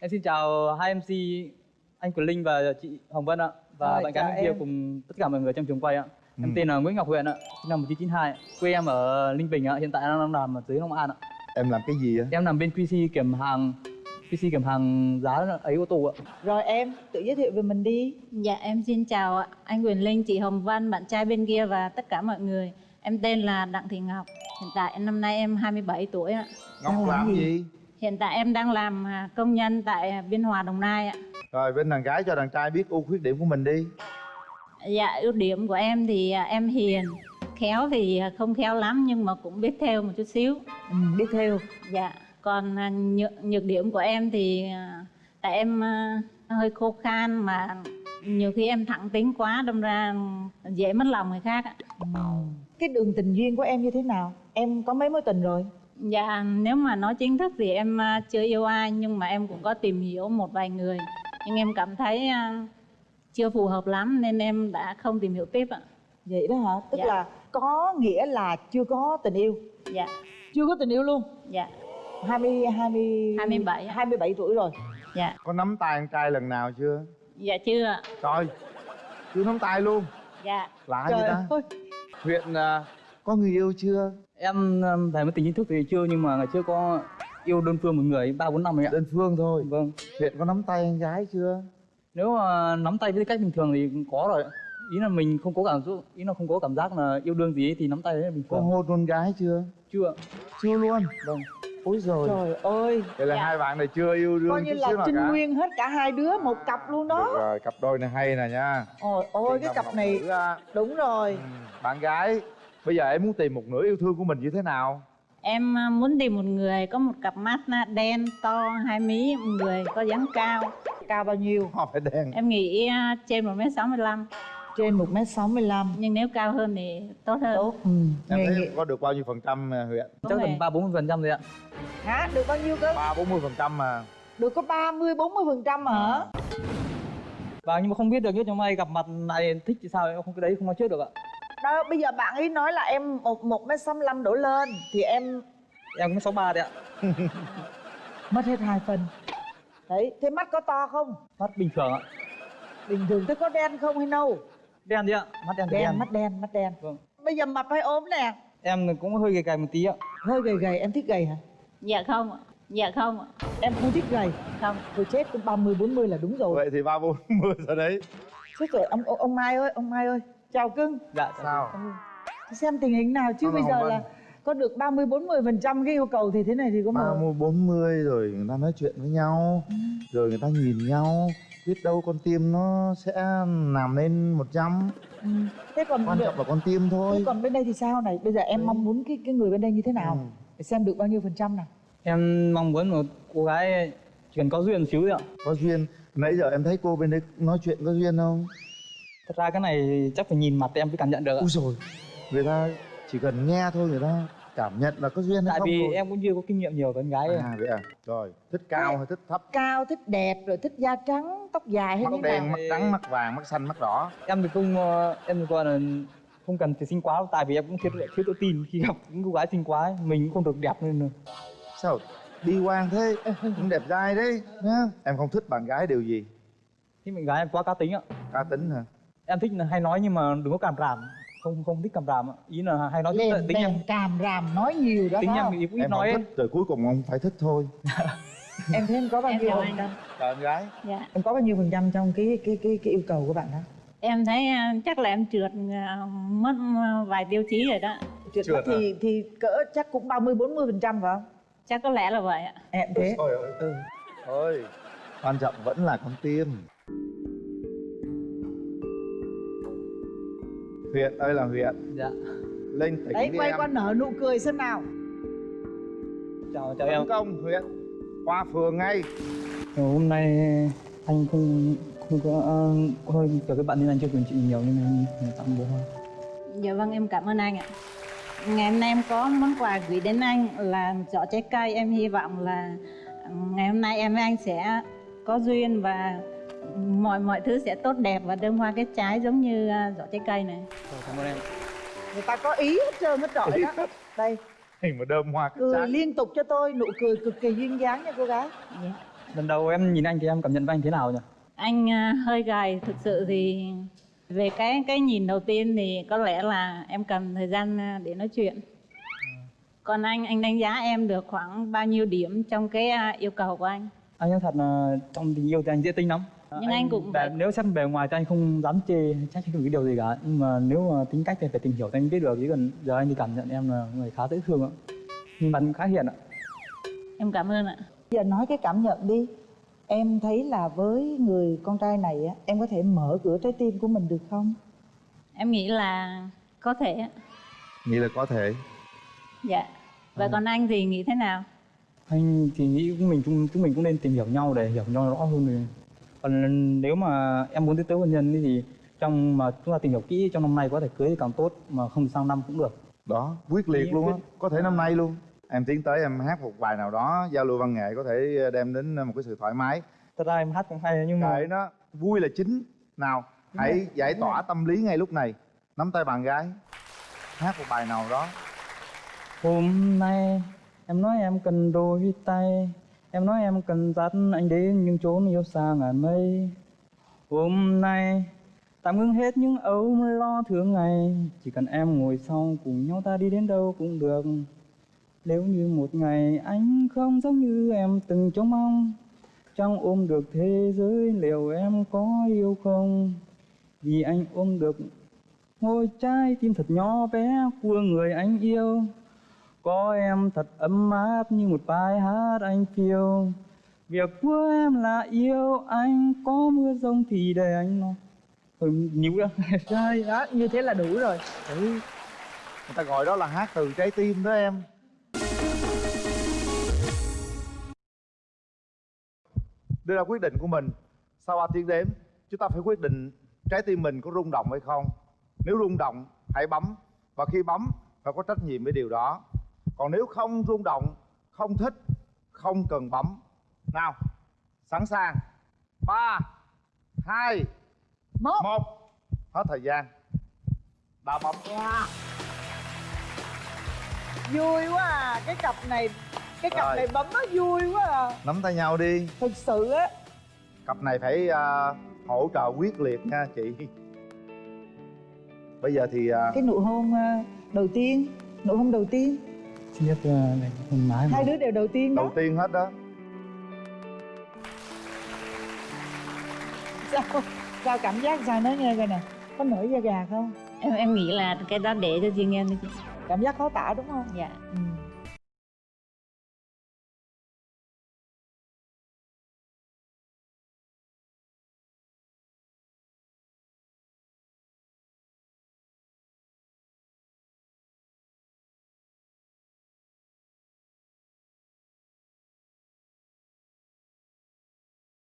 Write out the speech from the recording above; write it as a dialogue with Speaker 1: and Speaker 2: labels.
Speaker 1: Em xin chào hai MC anh Quỳnh Linh và chị Hồng Vân ạ và
Speaker 2: Rồi,
Speaker 1: bạn gái bên kia cùng tất cả mọi người trong trường quay ạ. Em
Speaker 3: Ừ.
Speaker 1: tên là Nguyễn Ngọc Huyền ạ, sinh năm 1992, ạ. quê em ở Ninh Bình ạ, hiện tại đang làm ở dưới Long An ạ.
Speaker 3: Em làm cái gì á?
Speaker 1: Em làm bên QC kiểm hàng QC kiểm hàng giá ấy ô tô ạ.
Speaker 2: Rồi em tự giới thiệu về mình đi
Speaker 4: Dạ em xin chào ạ. anh Quyền Linh, chị Hồng Văn, bạn trai bên kia và tất cả mọi người. Em tên là Đặng Thị Ngọc. Hiện tại năm nay em 27 tuổi ạ.
Speaker 3: Ngọc
Speaker 2: làm
Speaker 3: làm
Speaker 2: gì?
Speaker 3: gì?
Speaker 4: Hiện tại em đang làm à, công nhân tại à, Biên Hòa Đồng Nai ạ.
Speaker 3: Rồi bên đàn gái cho đàn trai biết ưu khuyết điểm của mình đi
Speaker 4: Dạ ưu điểm của em thì à, em hiền, khéo thì không khéo lắm nhưng mà cũng biết theo một chút xíu.
Speaker 2: ừ, Biết theo
Speaker 4: Dạ, còn nhược, nhược điểm của em thì tại em hơi khô khan mà nhiều khi em thẳng tính quá đâm ra dễ mất lòng người khác ạ.
Speaker 2: Cái đường tình duyên của em như thế nào Em có mấy mối tình rồi
Speaker 4: Dạ, nếu mà nói chính thức thì em à, chưa yêu ai nhưng mà em cũng có tìm hiểu một vài người. Nhưng em cảm thấy à, chưa phù hợp lắm nên em đã không tìm hiểu tiếp ạ.
Speaker 2: Vậy đó hả Tức
Speaker 4: Dạ.
Speaker 2: là có nghĩa là chưa có tình yêu
Speaker 4: Dạ,
Speaker 2: Chưa có tình yêu luôn
Speaker 4: dạ,
Speaker 2: 20, 20
Speaker 4: 27.
Speaker 2: 27 tuổi rồi
Speaker 4: dạ,
Speaker 3: Có nắm tay con trai lần nào chưa?
Speaker 4: dạ chưa ạ.
Speaker 3: Trời Chưa nắm tay luôn
Speaker 4: Dạ,
Speaker 3: Lạ vậy ta
Speaker 2: ơi
Speaker 1: Huyện à,
Speaker 3: Có người yêu chưa?
Speaker 1: em về mối tình chính thức thì chưa nhưng mà ngày trước có yêu đơn phương một người ba bốn năm rồi ạ.
Speaker 3: Đơn phương thôi
Speaker 1: Vâng.
Speaker 3: Huyện có nắm tay con gái chưa?
Speaker 1: Nếu mà nắm tay với cách bình thường thì có rồi. ạ. Ý là mình không có cảm giác ý là không có cảm giác là yêu đương gì ấy, thì nắm tay đấy là bình
Speaker 3: Có
Speaker 1: thường.
Speaker 3: hôn con gái chưa?
Speaker 1: Chưa.
Speaker 3: Chưa luôn
Speaker 1: Vâng.
Speaker 3: Ôi rồi
Speaker 2: Trời ơi
Speaker 3: Vậy là
Speaker 4: Dạ.
Speaker 3: hai bạn này chưa yêu đương
Speaker 2: Coi như là trinh nguyên hết cả hai đứa một cặp luôn
Speaker 3: Được
Speaker 2: đó
Speaker 3: rồi, cặp đôi này hay nè nha
Speaker 2: Ôi ôi cái cặp này. Đúng rồi
Speaker 3: Ừ, Bạn gái Bây giờ em muốn tìm một nửa yêu thương của mình như thế nào?
Speaker 4: em à, muốn tìm một người có một cặp mắt à, đen to hai mí, một người có dáng cao.
Speaker 2: Cao bao nhiêu
Speaker 3: Họ phải đen
Speaker 4: Em nghĩ à, trên 1m65
Speaker 2: Trên 1m65
Speaker 4: nhưng nếu cao hơn thì tốt hơn.
Speaker 2: Tốt ừ.
Speaker 3: Em
Speaker 2: Nghề
Speaker 3: thấy có được bao nhiêu phần trăm à, Huyện?
Speaker 1: Chắc tầm ba bốn phần trăm rồi ạ.
Speaker 2: Hả được bao nhiêu cơ
Speaker 3: ba bốn mươi phần trăm mà
Speaker 2: Được có 30 40 phần trăm hả
Speaker 1: Và nhưng mà không biết được chứ trong may gặp mặt này thích thì sao em không cái đấy không nói trước được ạ.
Speaker 2: Đó bây giờ bạn ấy nói là em một một mét sáu đổ lên Thì em
Speaker 1: Em cũng sáu ba đấy ạ.
Speaker 2: mất hết hai phần Đấy thế mắt có to không
Speaker 1: Mắt bình thường ạ.
Speaker 2: Bình thường thế có đen không hay nâu
Speaker 1: Đen đi ạ. Mắt đen
Speaker 2: Đen
Speaker 1: đen.
Speaker 2: mắt đen mắt đen
Speaker 1: Vâng.
Speaker 2: Bây giờ mập hay ốm nè
Speaker 1: Em cũng hơi gầy gầy một tí ạ.
Speaker 2: Hơi gầy gầy em thích gầy hả
Speaker 4: Dạ không ạ. Dạ không ạ.
Speaker 2: Em không thích gầy
Speaker 4: Không.
Speaker 2: Thôi chết cũng 30 40 là đúng rồi
Speaker 3: vậy thì ba bốn mươi rồi đấy
Speaker 2: Chết rồi ông ông Mai ơi ông Mai ơi Chào cưng.
Speaker 1: Dạ.
Speaker 3: sao?
Speaker 2: Thì xem tình hình nào chứ bây giờ là có được 30 40 phần trăm cái yêu cầu thì thế này thì có
Speaker 3: ba
Speaker 2: mà
Speaker 3: mươi bốn mươi rồi người ta nói chuyện với nhau rồi người ta nhìn nhau biết đâu con tim nó sẽ nằm lên một trăm.
Speaker 2: Ừ. Thế còn
Speaker 3: quan trọng là con tim thôi.
Speaker 2: Thế còn bên đây thì sao này? Bây giờ em
Speaker 3: Đấy.
Speaker 2: mong muốn cái cái người bên đây như thế nào?
Speaker 3: Ừ.
Speaker 2: để xem được bao nhiêu phần trăm nào.
Speaker 1: Em mong muốn một cô gái chỉ cần có duyên xíu ạ.
Speaker 3: có duyên. Nãy giờ em thấy cô bên đấy nói chuyện có duyên không
Speaker 1: Thật ra cái này thì chắc phải nhìn mặt em mới cảm nhận được ạ.
Speaker 3: ui rồi người ta chỉ cần nghe thôi người ta cảm nhận là có duyên hay
Speaker 1: Tại
Speaker 3: không
Speaker 1: vì
Speaker 3: rồi.
Speaker 1: em cũng chưa có kinh nghiệm nhiều với con gái
Speaker 3: à vậy à? Rồi thích cao hay thích thấp?
Speaker 2: Cao thích đẹp rồi thích da trắng tóc dài hay
Speaker 3: mắt
Speaker 2: như
Speaker 3: đen
Speaker 2: nào?
Speaker 3: mắt trắng mắt vàng mắt xanh mắt đỏ.
Speaker 1: Em thì không ờ, em thì gọi là không cần phải xinh quá đâu, tại vì em cũng thiếu thiếu tự tin khi gặp những cô gái xinh quá ấy. mình cũng không được đẹp nên là
Speaker 3: sao? Đi quan thế. Cũng đẹp trai đấy nhá. Em không thích bạn gái điều gì?
Speaker 1: Khi mình gái em quá cá tính ạ.
Speaker 3: cá tính hả
Speaker 1: Em thích là hay nói nhưng mà đừng có cảm ràm, không không thích cảm ràm ạ. Ý là hay nói
Speaker 2: lên
Speaker 1: tính em
Speaker 2: càm ràm nói nhiều đó
Speaker 1: tính em ít
Speaker 3: em
Speaker 1: nói ấy.
Speaker 3: thích rồi cuối cùng ông phải thích thôi
Speaker 2: em thấy em có bao
Speaker 4: Em
Speaker 2: nhiêu phần trăm
Speaker 3: em gái
Speaker 4: Dạ.
Speaker 2: em có bao nhiêu phần trăm trong cái cái cái cái yêu cầu của bạn đó
Speaker 4: Em thấy à, chắc là em trượt à, mất à, vài tiêu chí rồi đó.
Speaker 2: Trượt
Speaker 3: Trượt
Speaker 2: thì thì cỡ chắc cũng 30 40 phần trăm phải không
Speaker 4: Chắc có lẽ là vậy ạ.
Speaker 2: em thế
Speaker 3: ơi.
Speaker 2: ừ.
Speaker 3: thôi quan trọng vẫn là con tim huyện ơi là huyện
Speaker 1: Dạ.
Speaker 3: lên tỉnh
Speaker 2: đấy
Speaker 3: đi
Speaker 2: quay
Speaker 3: em
Speaker 2: qua nở nụ cười xem nào
Speaker 1: Chào chào em.
Speaker 3: công huyện qua phường ngay
Speaker 1: Ờ, hôm nay anh không không có uh, hơi kiểu các bạn nên anh chưa quyền chị nhiều nên anh anh tặng bố hoa.
Speaker 4: Dạ vâng em cảm ơn anh ạ. Ngày hôm nay em có món quà gửi đến anh là giỏ trái cây. Em hy vọng là ừ, ngày hôm nay em với anh sẽ có duyên và mọi mọi thứ sẽ tốt đẹp và đơm hoa kết trái giống như à, giỏ trái cây này.
Speaker 1: Rồi, cảm ơn em.
Speaker 2: người ta có ý hết trơn hết trọi đó. Đây.
Speaker 3: Hình mà đơm hoa cái
Speaker 2: cười
Speaker 3: trái.
Speaker 2: liên tục cho tôi nụ cười cực kỳ duyên dáng nha cô gái.
Speaker 4: Dạ.
Speaker 1: lần đầu em nhìn anh thì em cảm nhận với anh thế nào nhỉ?
Speaker 4: Anh à, hơi gầy. Thực sự thì về cái cái nhìn đầu tiên thì có lẽ là em cần thời gian à, để nói chuyện. Còn anh anh đánh giá em được khoảng bao nhiêu điểm trong cái yêu cầu của anh?
Speaker 1: Anh nói thật là trong tình yêu thì anh dễ tính lắm
Speaker 4: Nhưng anh cũng
Speaker 1: bề-
Speaker 4: vậy.
Speaker 1: nếu xét bề ngoài thì anh không dám chê trách cái điều gì cả. Nhưng mà nếu mà tính cách thì phải tìm hiểu thì anh biết được chứ còn giờ anh thì cảm nhận em là người khá dễ thương ạ. Nhưng bạn khá hiền ạ.
Speaker 4: Em cảm ơn ạ.
Speaker 2: Giờ nói cái cảm nhận đi. Em thấy là với người con trai này á em có thể mở cửa trái tim của mình được không?
Speaker 4: Em nghĩ là có thể ạ.
Speaker 3: nghĩ là có thể.
Speaker 4: Dạ. Và còn anh thì nghĩ thế nào?
Speaker 1: Anh thì nghĩ chúng mình chúng, chúng mình cũng nên tìm hiểu nhau để hiểu nhau rõ hơn rồi còn nếu mà em muốn tiến tới hôn nhân thì trong mà chúng ta tìm hiểu kỹ trong năm nay có thể cưới thì càng tốt mà không sang năm cũng được.
Speaker 3: Đó quyết liệt luôn á.
Speaker 1: quyết-
Speaker 3: có thể năm nay luôn. Em tiến tới em hát một bài nào đó giao lưu văn nghệ có thể đem đến một cái sự thoải mái.
Speaker 1: Thật ra em hát cũng hay nhưng mà
Speaker 3: kệ nó vui là chính. Nào hãy giải tỏa tâm lý ngay lúc này. Nắm tay bạn gái. Hát một bài nào đó.
Speaker 1: Hôm nay em nói em cần đôi tay Em nói em cần dắt anh đến những chốn yêu xa ngàn mây. Hôm nay, tạm ngưng hết những âu lo thường ngày. Chỉ cần em ngồi sau cùng nhau ta đi đến đâu cũng được. Nếu như một ngày anh không giống như em từng trông mong, Chẳng ôm được thế giới liệu em có yêu không? Vì anh ôm được ngôi trái tim thật nhỏ bé của người anh yêu có em thật ấm áp như một bài hát anh phiêu Việc của em là yêu anh Có mưa rông thì để anh lo. Ừ, nhiều đó
Speaker 2: rồi đó như thế là đủ rồi.
Speaker 3: Ừ. người ta gọi đó là hát từ trái tim đó em. Đưa ra quyết định của mình. Sau 3 tiếng đếm? Chúng ta phải quyết định trái tim mình có rung động hay không. Nếu rung động hãy bấm. Và khi bấm phải có trách nhiệm với điều đó còn nếu không rung động không thích không cần bấm. Nào sẵn sàng. Ba hai
Speaker 2: một.
Speaker 3: một. Hết thời gian. Đã bấm.
Speaker 2: Vui quá à. Cái cặp này cái cặp
Speaker 3: Rồi.
Speaker 2: này bấm nó vui quá à.
Speaker 3: Nắm tay nhau đi.
Speaker 2: Thực sự á.
Speaker 3: Cặp này phải à, hỗ trợ quyết liệt nha chị. Bây giờ thì à,
Speaker 2: cái nụ hôn à, đầu tiên nụ hôn đầu tiên
Speaker 1: Là này, hôn mái mà
Speaker 2: hai đứa đều đầu tiên đó.
Speaker 3: Đầu tiên hết đó.
Speaker 2: Sao sao cảm giác sao? Nói nghe coi nè. Có nổi da gà không?
Speaker 4: Em em nghĩ là cái đó để cho riêng em đi chị.
Speaker 2: Cảm giác khó tả đúng không?
Speaker 4: Dạ.
Speaker 2: Ừ.